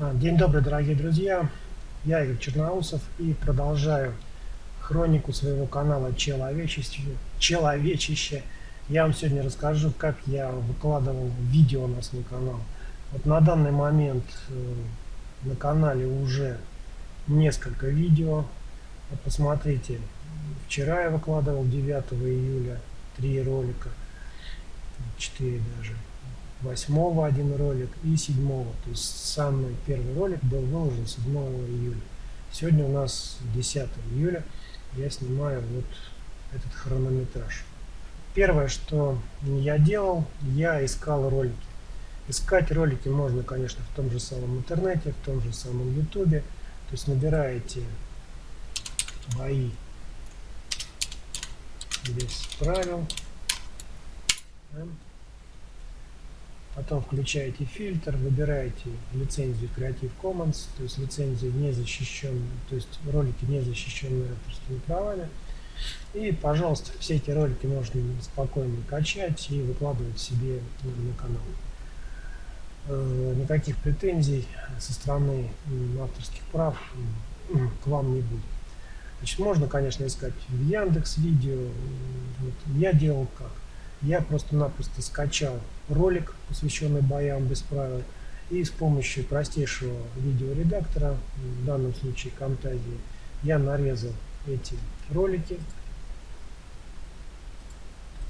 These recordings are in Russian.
А, день добрый, дорогие друзья. Я Игорь Черноусов и продолжаю хронику своего канала Человечище. Человечище. Я вам сегодня расскажу, как я выкладывал видео на свой канал. Вот на данный момент э, на канале уже несколько видео. Посмотрите, вчера я выкладывал 9 июля три ролика, 4 даже. 8 один ролик и 7 то есть самый первый ролик был выложен 7 июля. Сегодня у нас 10 июля. Я снимаю вот этот хронометраж. Первое что я делал я искал ролики. Искать ролики можно конечно в том же самом интернете в том же самом ютубе. То есть набираете бои без правил Потом включаете фильтр, выбираете лицензию Creative Commons, то есть лицензию не защищенную, то есть ролики не защищенные авторскими правами. И, пожалуйста, все эти ролики можно спокойно качать и выкладывать себе на канал. Э, никаких претензий со стороны авторских прав к вам не будет. Значит, можно, конечно, искать в Яндекс Видео. Вот я делал как? Я просто-напросто скачал ролик, посвященный боям без правил, и с помощью простейшего видеоредактора, в данном случае Camtasia, я нарезал эти ролики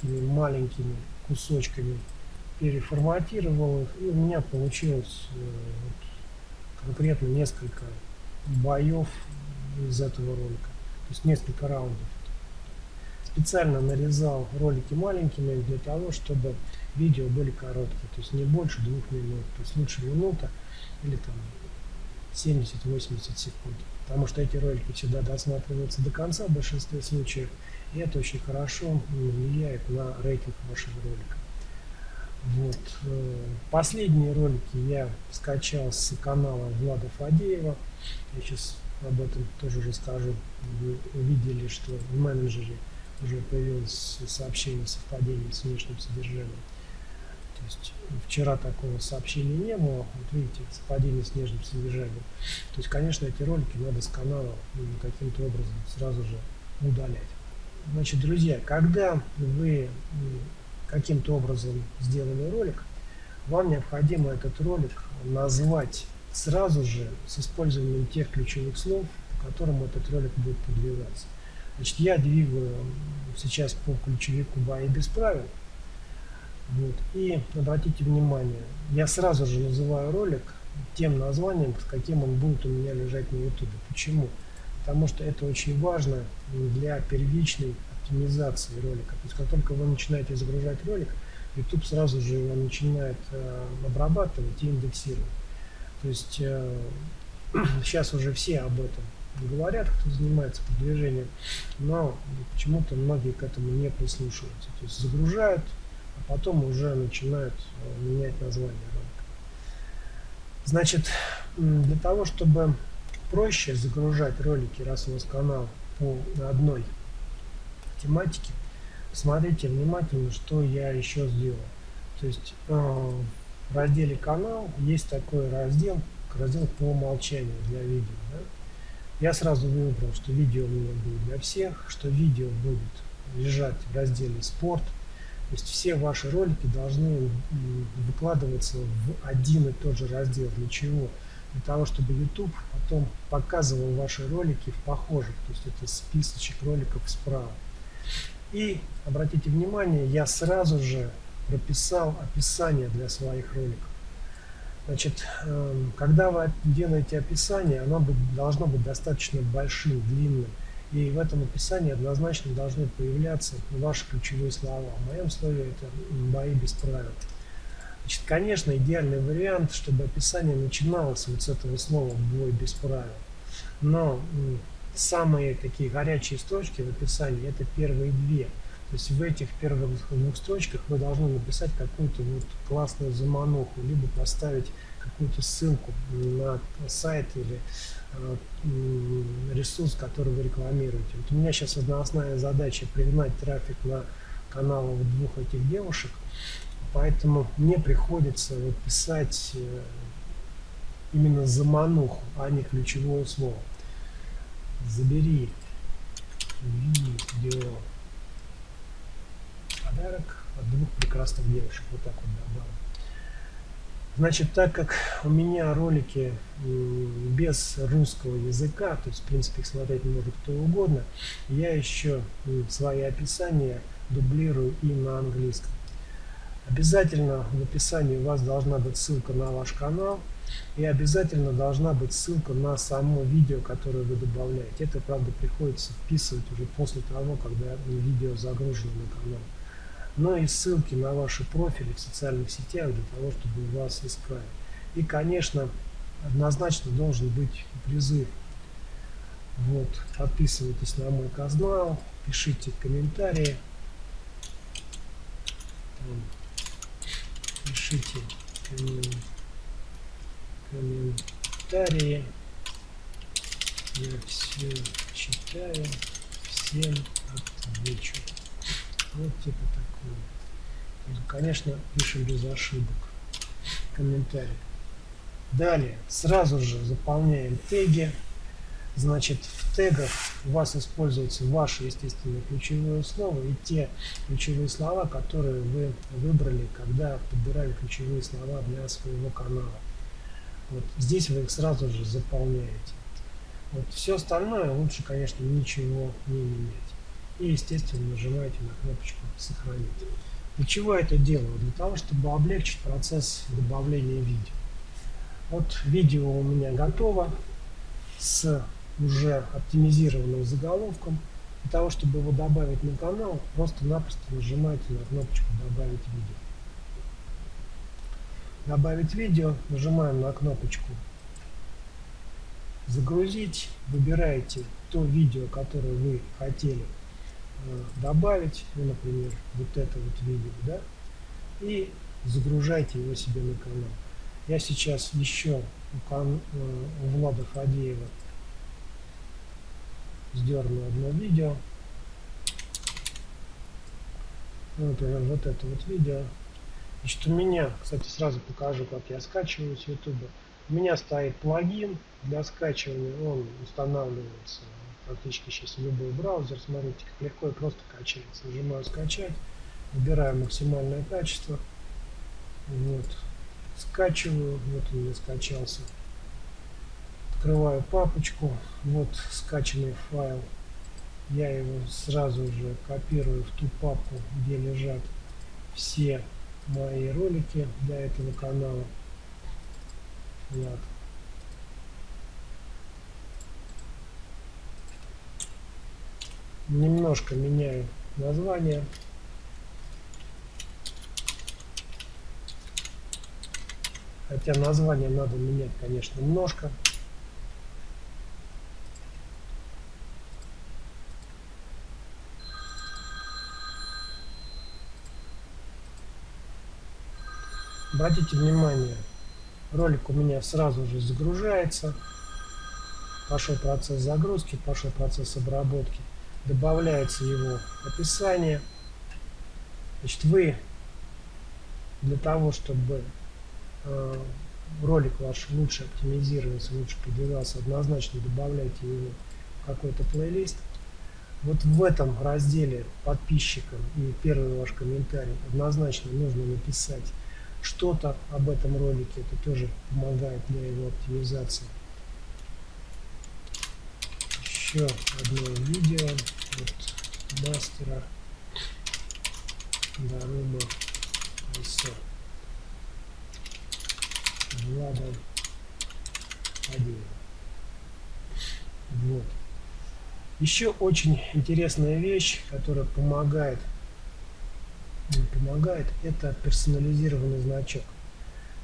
такими маленькими кусочками, переформатировал их, и у меня получилось э, вот, конкретно несколько боев из этого ролика, то есть несколько раундов специально нарезал ролики маленькими для того, чтобы видео были короткие, то есть не больше двух минут, то есть лучше минута или там 70-80 секунд. Потому что эти ролики всегда досматриваются до конца в большинстве случаев, и это очень хорошо влияет на рейтинг вашего ролика. Вот. Э, последние ролики я скачал с канала Влада Фадеева. Я сейчас об этом тоже расскажу. Вы увидели, что в менеджере уже появилось сообщение совпадения с внешним содержанием. То есть вчера такого сообщения не было, вот видите, совпадение с внешним содержанием. То есть, конечно, эти ролики надо с канала каким-то образом сразу же удалять. Значит, друзья, когда вы каким-то образом сделали ролик, вам необходимо этот ролик назвать сразу же с использованием тех ключевых слов, по которым этот ролик будет продвигаться. Значит, я двигаю сейчас по ключевику бои без правил. Вот. И обратите внимание, я сразу же называю ролик тем названием, с каким он будет у меня лежать на YouTube. Почему? Потому что это очень важно для первичной оптимизации ролика. То есть как только вы начинаете загружать ролик, YouTube сразу же его начинает э, обрабатывать и индексировать. То есть э, сейчас уже все об этом говорят, кто занимается продвижением, но почему-то многие к этому не прислушиваются. То есть загружают, а потом уже начинают э, менять название ролика. Значит, для того, чтобы проще загружать ролики, раз у вас канал по одной тематике, смотрите внимательно, что я еще сделал. То есть э, в разделе канал есть такой раздел, раздел по умолчанию для видео. Да? Я сразу выбрал, что видео меня будет для всех, что видео будет лежать в разделе «Спорт». То есть все ваши ролики должны выкладываться в один и тот же раздел. Для чего? Для того, чтобы YouTube потом показывал ваши ролики в похожих. То есть это списочек роликов справа. И обратите внимание, я сразу же прописал описание для своих роликов. Значит, эм, когда вы делаете описание, оно должно быть достаточно большим, длинным. И в этом описании однозначно должны появляться ваши ключевые слова. В моем слове это бои без правил. Значит, конечно, идеальный вариант, чтобы описание начиналось вот с этого слова «бой без правил». Но самые такие горячие строчки в описании – это первые две – то есть в этих первых двух строчках вы должны написать какую-то вот классную замануху, либо поставить какую-то ссылку на сайт или э, ресурс, который вы рекламируете. Вот у меня сейчас основная задача пригнать трафик на каналы вот двух этих девушек, поэтому мне приходится вот писать э, именно замануху, а не ключевое слово. Забери видео подарок от двух прекрасных девушек. Вот так вот добавим. Значит, так как у меня ролики без русского языка, то есть, в принципе, их смотреть может кто угодно, я еще свои описания дублирую и на английском. Обязательно в описании у вас должна быть ссылка на ваш канал, и обязательно должна быть ссылка на само видео, которое вы добавляете. Это, правда, приходится вписывать уже после того, когда видео загружено на канал но и ссылки на ваши профили в социальных сетях для того, чтобы вас искали. И, конечно, однозначно должен быть призыв. Вот, подписывайтесь на мой канал, пишите комментарии. Пишите комментарии. Я все читаю, всем отвечу. Вот типа такое. Конечно, пишем без ошибок. Комментарий. Далее, сразу же заполняем теги. Значит, в тегах у вас используется ваше, естественно, ключевое слово и те ключевые слова, которые вы выбрали, когда подбирали ключевые слова для своего канала. Вот здесь вы их сразу же заполняете. Вот все остальное лучше, конечно, ничего не менять и, естественно, нажимаете на кнопочку «Сохранить». Для чего это делаю? Для того, чтобы облегчить процесс добавления видео. Вот видео у меня готово с уже оптимизированным заголовком. Для того, чтобы его добавить на канал, просто-напросто нажимаете на кнопочку «Добавить видео». Добавить видео, нажимаем на кнопочку «Загрузить», выбираете то видео, которое вы хотели добавить, ну, например, вот это вот видео, да, и загружайте его себе на канал. Я сейчас еще у, кан, э, у Влада Фадеева сдерну одно видео. Ну, например, вот это вот видео. Значит, у меня, кстати, сразу покажу, как я скачиваю с YouTube. У меня стоит плагин для скачивания, он устанавливается практически сейчас любой браузер. Смотрите, как легко и просто качается. Нажимаю скачать, выбираю максимальное качество. Вот. Скачиваю, вот он мне скачался. Открываю папочку, вот скачанный файл. Я его сразу же копирую в ту папку, где лежат все мои ролики для этого канала. Вот. Немножко меняю название. Хотя название надо менять, конечно, немножко. Обратите внимание, ролик у меня сразу же загружается. Пошел процесс загрузки, пошел процесс обработки добавляется его описание. Значит, вы для того, чтобы э, ролик ваш лучше оптимизировался, лучше продвигался, однозначно добавляйте его в какой-то плейлист. Вот в этом разделе подписчикам и первый ваш комментарий однозначно нужно написать что-то об этом ролике. Это тоже помогает для его оптимизации еще одно видео от мастера Дарума ISO Влада Адеева. Вот. Еще очень интересная вещь, которая помогает, помогает, это персонализированный значок.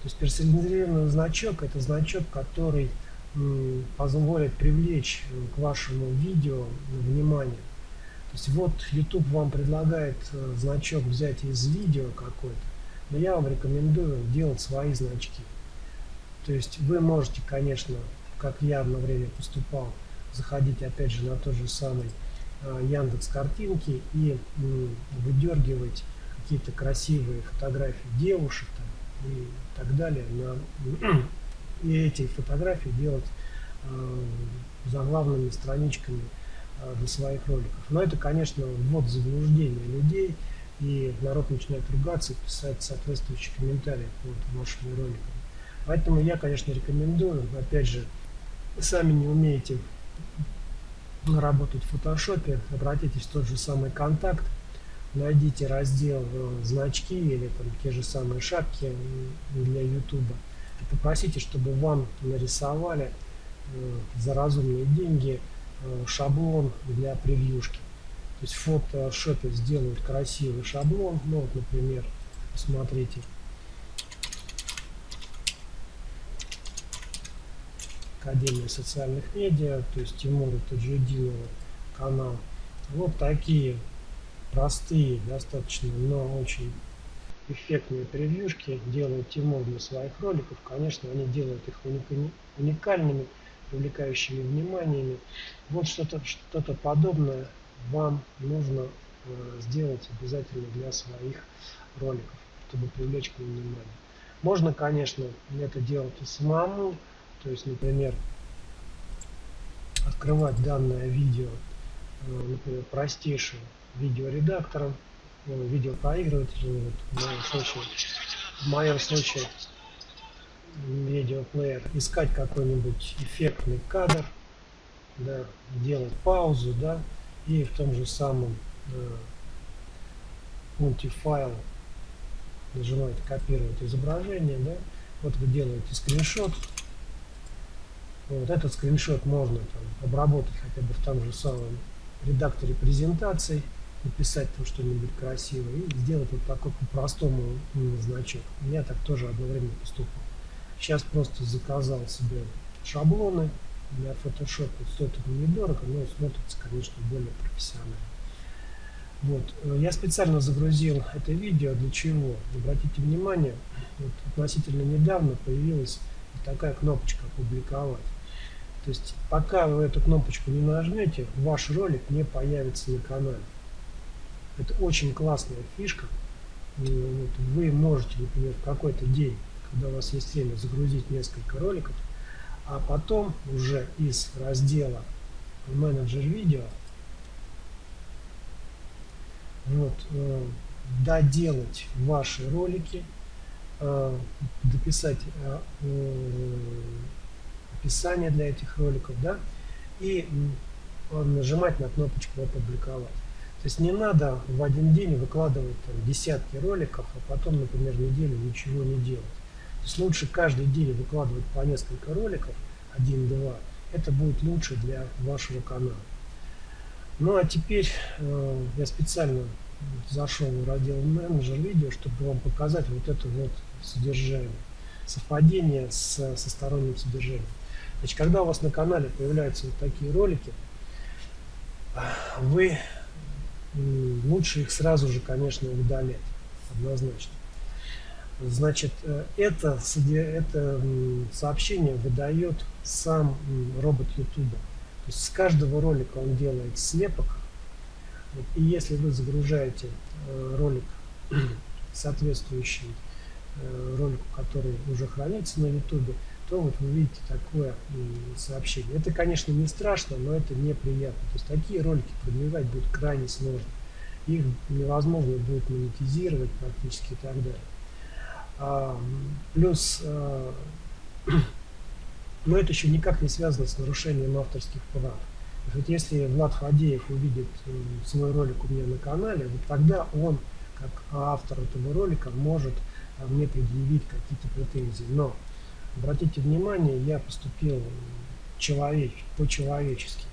То есть персонализированный значок это значок, который позволит привлечь к вашему видео внимание. То есть вот YouTube вам предлагает э, значок взять из видео какой-то, но я вам рекомендую делать свои значки. То есть вы можете, конечно, как я одно время поступал, заходить опять же на тот же самый э, Яндекс картинки и выдергивать какие-то красивые фотографии девушек там, и так далее на и эти фотографии делать э, заглавными страничками э, для своих роликов. Но это, конечно, ввод заблуждение людей, и народ начинает ругаться и писать соответствующие комментарии под вашими роликами. Поэтому я, конечно, рекомендую, опять же, сами не умеете работать в фотошопе, обратитесь в тот же самый контакт, найдите раздел э, значки или там те же самые шапки для YouTube попросите, чтобы вам нарисовали э, за разумные деньги э, шаблон для превьюшки. То есть в фотошопе сделают красивый шаблон, ну вот, например, посмотрите. Академия социальных медиа, то есть Тимура Таджидинова канал. Вот такие простые достаточно, но очень эффектные превьюшки делает Тимур для своих роликов. Конечно, они делают их уникальными, привлекающими вниманиями. Вот что-то что, -то, подобное вам нужно э, сделать обязательно для своих роликов, чтобы привлечь к ним внимание. Можно, конечно, это делать и самому, то есть, например, открывать данное видео, э, например, простейшим видеоредактором, э, видеопроигрывателем, вот, в моем случае, в моем случае видеоплеер, искать какой-нибудь эффектный кадр, да, делать паузу, да, и в том же самом э, пункте файл нажимаете копировать изображение, да, вот вы делаете скриншот, вот этот скриншот можно там, обработать хотя бы в том же самом редакторе презентаций, написать там что-нибудь красивое и сделать вот такой по-простому значок. У меня так тоже одно время поступал. Сейчас просто заказал себе шаблоны для Photoshop. Стоит это недорого, но смотрится, конечно, более профессионально. Вот. Э, я специально загрузил это видео. Для чего? Обратите внимание, вот относительно недавно появилась такая кнопочка «Опубликовать». То есть пока вы эту кнопочку не нажмете, ваш ролик не появится на канале. Это очень классная фишка. Вы можете, например, в какой-то день, когда у вас есть время, загрузить несколько роликов, а потом уже из раздела менеджер видео вот, э, доделать ваши ролики, э, дописать э, описание для этих роликов, да, и нажимать на кнопочку «Опубликовать». То есть не надо в один день выкладывать там, десятки роликов, а потом, например, неделю ничего не делать. То есть лучше каждый день выкладывать по несколько роликов, один-два. Это будет лучше для вашего канала. Ну а теперь э, я специально зашел в раздел менеджер видео, чтобы вам показать вот это вот содержание, совпадение с, со сторонним содержанием. Значит, когда у вас на канале появляются вот такие ролики, вы лучше их сразу же, конечно, удалять, однозначно. Значит, э, это, это сообщение выдает сам робот YouTube. То есть с каждого ролика он делает слепок. И если вы загружаете э, ролик, соответствующий э, ролику, который уже хранится на YouTube, то вот вы видите такое сообщение. Это, конечно, не страшно, но это неприятно. То есть такие ролики продвигать будет крайне сложно. Их невозможно будет монетизировать практически и так далее. А, плюс, а, но это еще никак не связано с нарушением авторских прав. Вот если Влад Фадеев увидит свой ролик у меня на канале, вот тогда он, как автор этого ролика, может а, мне предъявить какие-то претензии. Но обратите внимание, я поступил человек, по-человечески.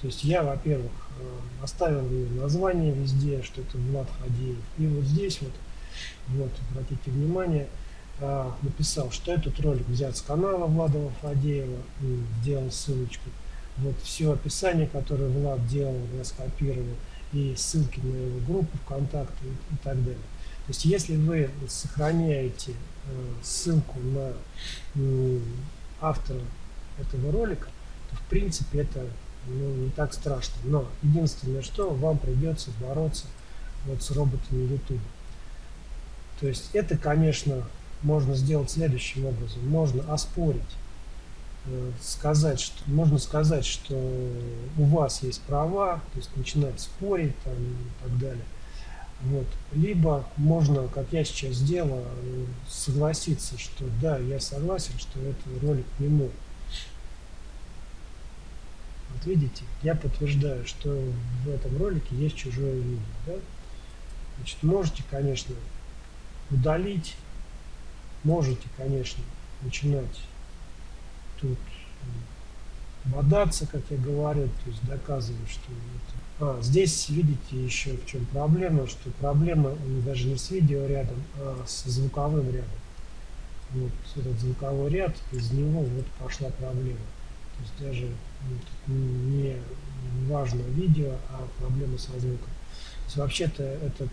То есть я, во-первых, э, оставил название везде, что это Влад Фадеев. И вот здесь вот, вот, обратите внимание, э, написал, что этот ролик взят с канала Влада Фадеева, сделал ссылочку. Вот все описание, которое Влад делал, я скопировал, и ссылки на его группу ВКонтакте и так далее. То есть если вы сохраняете э, ссылку на автора этого ролика, то в принципе это ну, не так страшно. Но единственное, что вам придется бороться вот с роботами YouTube. То есть это, конечно, можно сделать следующим образом. Можно оспорить э, сказать, что можно сказать, что у вас есть права, то есть начинать спорить там, и так далее. Вот. Либо можно, как я сейчас сделал, согласиться, что да, я согласен, что этот ролик не мой. Вот видите, я подтверждаю, что в этом ролике есть чужое видео. Да? Значит, можете, конечно, удалить, можете, конечно, начинать тут бодаться, как я говорю, то есть доказывать, что это а, здесь видите еще в чем проблема, что проблема даже не с видео рядом, а с звуковым рядом. Вот этот звуковой ряд, из него вот пошла проблема. То есть даже ну, не важно видео, а проблема со звуком. Вообще-то этот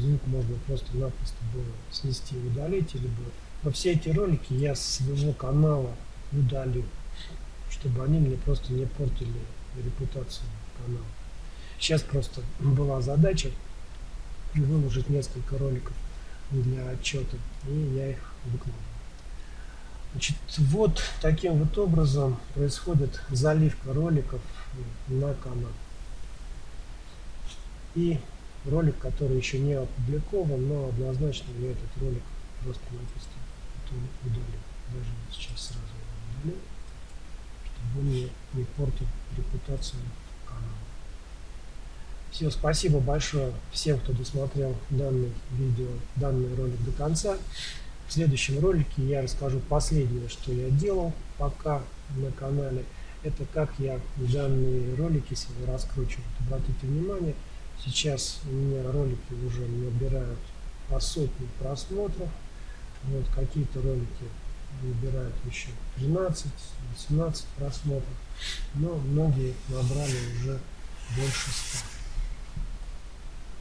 звук можно просто-напросто было снести и удалить, либо но все эти ролики я с своего канала удалю, чтобы они мне просто не портили репутацию канала. Сейчас просто была задача выложить несколько роликов для отчета, и я их выкладываю. Значит, вот таким вот образом происходит заливка роликов на канал. И ролик, который еще не опубликован, но однозначно я этот ролик просто-напросто удалю. Даже сейчас сразу удалю, чтобы не, не репутацию все, спасибо большое всем, кто досмотрел данный видео, данный ролик до конца. В следующем ролике я расскажу последнее, что я делал пока на канале. Это как я данные ролики себе раскручиваю. Обратите внимание, сейчас у меня ролики уже набирают по сотни просмотров. Вот какие-то ролики набирают еще 13-18 просмотров, но многие набрали уже больше 100.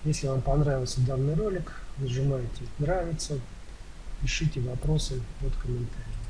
Если вам понравился данный ролик, нажимайте нравится, пишите вопросы под комментариями.